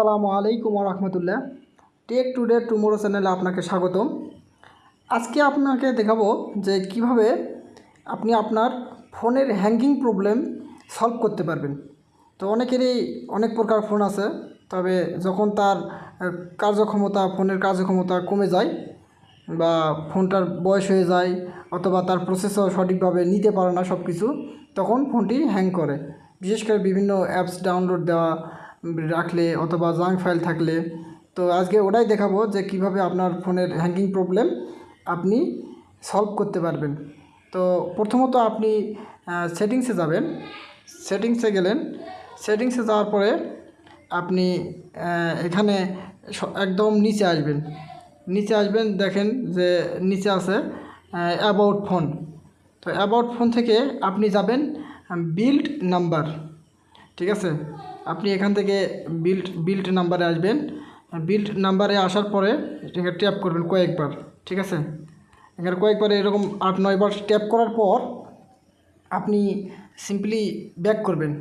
আসসালামু আলাইকুম রহমতুল্লাহ। Take today tomorrow চ্যানেলে আপনাকে স্বাগতম। আজকে আপনাকে দেখাবো যে কীভাবে আপনি আপনার ফোনের হ্যাঙ্গিং প্রবলেম সলভ করতে পারবেন। তো অনেকেরই অনেক প্রকার ফোন আছে, তবে যখন তার কার্যক্ষমতা, ফোনের কার্যক্ষমতা কমে যায় বা ফোনটার বয়স হয়ে যায় অথবা তার প্রসেসর সঠিকভাবে নিতে পারে না সব কিছু তখন ফোনটি হ্যাং করে। বিশেষ করে বিভিন্ন অ্যাপস ডাউনলোড দেওয়া রাখলে অথবা জাঙ্ক ফাইল থাকলে। তো আজকে ওটাই দেখাবো যে কীভাবে আপনার ফোনের হ্যাঙ্গিং প্রবলেম আপনি সলভ করতে পারবেন। তো প্রথমত আপনি সেটিংসে যাবেন। সেটিংসে গেলেন। সেটিংসে যাওয়ার পরে আপনি এখানে একদম নিচে আসবেন। নিচে আসবেন, দেখেন যে নিচে আছে অ্যাবাউট ফোন তো অ্যাবাউট ফোন থেকে আপনি যাবেন বিল্ড নাম্বার ঠিক আছে? আপনি এখান থেকে বিল্ড বিল্ড নাম্বারে আসবেন। বিল্ড নাম্বারে আসার পরে এখানে ট্যাপ করবেন কয়েকবার, ঠিক আছে? এখানে কয়েকবার এরকম আট নয়বার ট্যাপ করার পর আপনি সিম্পলি ব্যাক করবেন।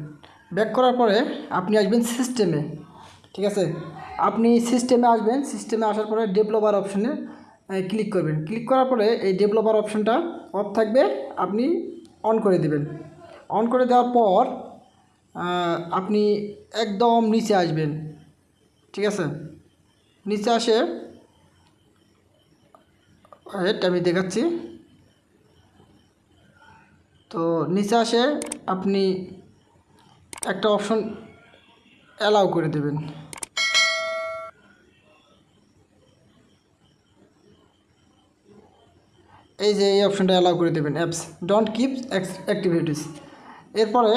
ব্যাক করার পরে আপনি আসবেন সিস্টেমে ঠিক আছে? আপনি সিস্টেমে আসবেন সিস্টেমে আসার পরে ডেভেলপার অপশনে ক্লিক করবেন। ক্লিক করার পরে এই ডেভেলপার অপশনটা অফ থাকবে, আপনি অন করে দেবেন। অন করে দেওয়ার পর আপনি একদম নিচে আসবেন। ঠিক আছে? নিচে আসে হেড আমি দেখাচ্ছি। তো নিচে আসে, আপনি একটা অপশন অ্যালাউ করে দেবেন। এই যে এই অপশনটা অ্যালাউ করে দেবেন, অ্যাপস। Don't keep activities. এরপরে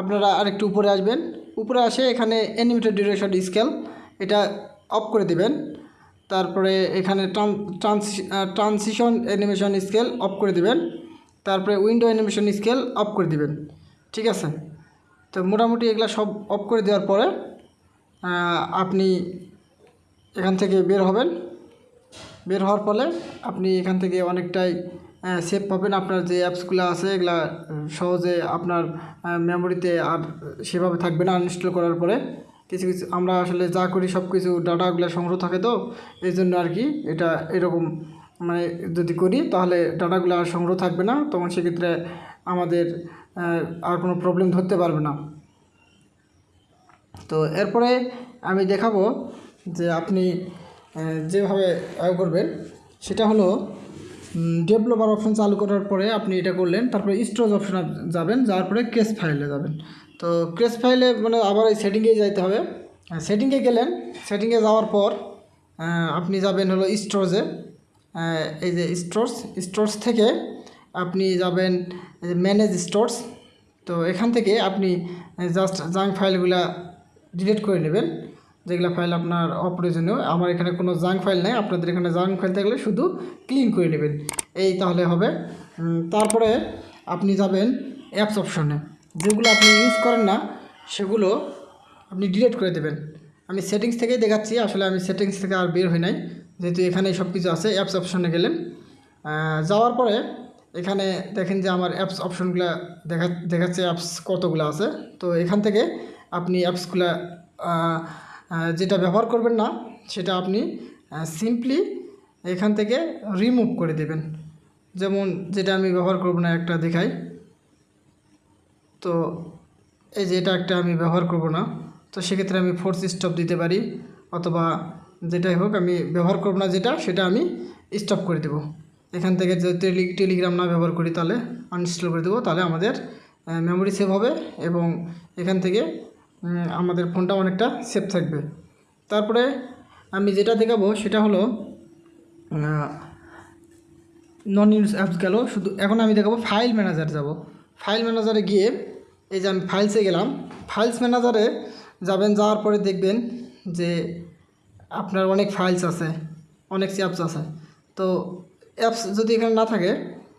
আপনারা আরেকটু উপরে আসবেন। উপরে আসে এখানে অ্যানিমেটেড ডিউরেশন স্কেল এটা অফ করে দেবেন। তারপরে এখানে ট্রান্সিশন অ্যানিমেশন স্কেল অফ করে দেবেন। তারপরে উইন্ডো অ্যানিমেশন স্কেল অফ করে দিবেন। ঠিক আছে? তো মোটামুটি এগুলা সব অফ করে দেওয়ার পরে আপনি এখান থেকে বের হবেন। বের হওয়ার ফলে আপনি এখান থেকে অনেকটাই সেভ পাবেন আপনার যে অ্যাপসগুলো আছে, এগুলা সহজে আপনার মেমোরিতে আর সেভাবে থাকবে না আনইনস্টল করার পরে। কিছু কিছু, আমরা আসলে যা করি সব কিছু ডাটাগুলো সংগ্রহ থাকে তো, এই জন্য আর কি এটা এরকম মানে যদি করি তাহলে ডাটাগুলো আর সংগ্রহ থাকবে না, তখন সেক্ষেত্রে আমাদের আর কোনো প্রবলেম ধরতে পারবে না। তো এরপরে আমি দেখাবো যে আপনি যেভাবে আয় করবেন, সেটা হলো ডেভেলপার অপশন চালু করার পরে আপনি এটা করলেন, তারপরে স্টোরেজ অপশনে যাবেন, যাওয়ার পরে ক্রেস ফাইলে যাবেন। তো ক্রেস ফাইলে মানে আবার এই সেটিংয়ে যাইতে হবে। সেটিংয়ে গেলেন সেটিংয়ে যাওয়ার পর আপনি যাবেন হলো স্টোরেজে এই যে স্টোরস স্টোরস থেকে আপনি যাবেন ম্যানেজ স্টোরস তো এখান থেকে আপনি জাস্ট জাঙ্ক ফাইলগুলা ডিলিট করে নেবেন। যেগুলো ফাইল আপনার অপ্রয়োজনীয়, আমার এখানে কোনো জাঙ্ক ফাইল নেই, আপনাদের এখানে জাঙ্ক ফাইল থাকলে শুধু ক্লিন করে নেবেন। এই তাহলে হবে। তারপরে আপনি যাবেন অ্যাপস অপশনে যেগুলো আপনি ইউজ করেন না, সেগুলো আপনি ডিলিট করে দেবেন। আমি সেটিংস থেকেই দেখাচ্ছি, আসলে আমি সেটিংস থেকে আর বের হই নাই। যেহেতু এখানে সব কিছু আছে অ্যাপস অপশনে গেলেন। যাওয়ার পরে এখানে দেখেন যে আমার অ্যাপস অপশনগুলো দেখা, দেখাচ্ছে অ্যাপস কতগুলো আছে। তো এখান থেকে আপনি অ্যাপসগুলো যেটা ব্যবহার করবেন না, সেটা আপনি সিম্পলি এখান থেকে রিমুভ করে দেবেন। যেমন যেটা আমি ব্যবহার করব না, একটা দেখাই। তো এই যে এটা একটা আমি ব্যবহার করব না, তো সেক্ষেত্রে আমি ফোর্স স্টপ দিতে পারি, অথবা যেটাই হোক আমি ব্যবহার করব না, যেটা, সেটা আমি স্টপ করে দেব। এখান থেকে যদি টেলি- টেলিগ্রাম না ব্যবহার করি, তাহলে আনইনস্টল করে দেবো, তাহলে আমাদের মেমোরি সেভ হবে এবং এখান থেকে আমাদের ফোনটা অনেকটা সেফ থাকবে। তারপরে আমি যেটা দেখাবো সেটা হলো নন ইউজ অ্যাপস গেল। শুধু এখন আমি দেখাবো ফাইল ম্যানেজার যাব। ফাইল ম্যানেজারে গিয়ে এই যে আমি ফাইলসে গেলাম। ফাইলস ম্যানেজারে যাবেন, যাওয়ার পরে দেখবেন যে আপনার অনেক ফাইলস আছে, অনেক অ্যাপস আছে। তো অ্যাপস যদি এখানে না থাকে,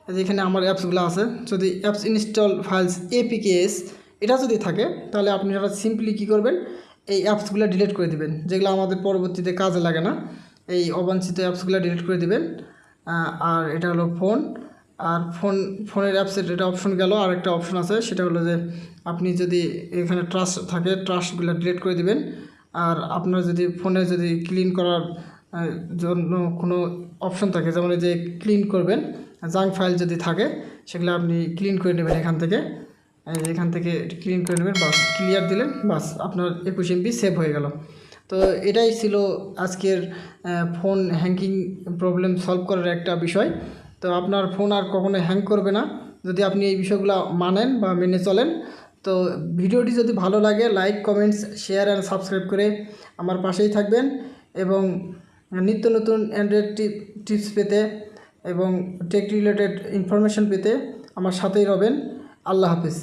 এই যে এখানে আমার অ্যাপসগুলো আছে, যদি অ্যাপস ইনস্টল ফাইলস এপিকেএস এটা যদি থাকে, তাহলে আপনি সেটা সিম্পলি কী করবেন? এই অ্যাপসগুলো ডিলিট করে দিবেন, যেগুলো আমাদের পরবর্তীতে কাজে লাগে না। এই অবাঞ্ছিত অ্যাপসগুলো ডিলিট করে দিবেন। আর এটা হলো ফোন আর ফোন ফোনের অ্যাপসের এটা অপশন গেল, আর একটা অপশন আছে, সেটা হলো যে আপনি যদি এখানে ট্রাস্ট থাকে ট্রাস্টগুলো ডিলিট করে দিবেন। আর আপনার যদি ফোনে যদি ক্লিন করার জন্য কোনো অপশন থাকে, যেমন যে ক্লিন করবেন জাঙ্ক ফাইল যদি থাকে, সেগুলো আপনি ক্লিন করে নেবেন এখান থেকে। এখান থেকে ক্লিন করে নেবেন, বাস ক্লিয়ার দিলেন, বাস আপনার একুশ এমবি সেভ হয়ে গেল। তো এটাই ছিল আজকের ফোন হ্যাঙ্কিং প্রবলেম সলভ করার একটা বিষয়। তো আপনার ফোন আর কখনো হ্যাং করবে না। যদি আপনি এই বিষয়গুলো মানেন বা মেনে চলেন, তো ভিডিওটি যদি ভালো লাগে like comments share and subscribe করে আমার পাশেই থাকবেন এবং নিত্য নতুন অ্যান্ড্রয়েড টিপস পেতে এবং টেক রিলেটেড ইনফরমেশন পেতে আমার সাথেই রবেন। আল্লাহ হাফিজ।